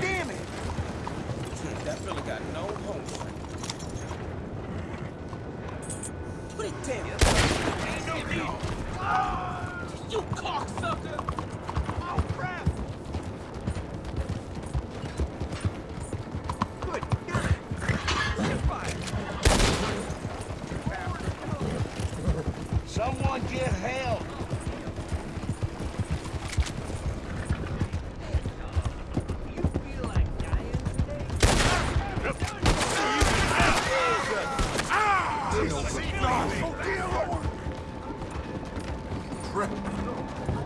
Damn it! That fella got no home. Put it down! You cocksucker! Oh, crap! Good. Someone get help! Oh, dear Lord! Trip.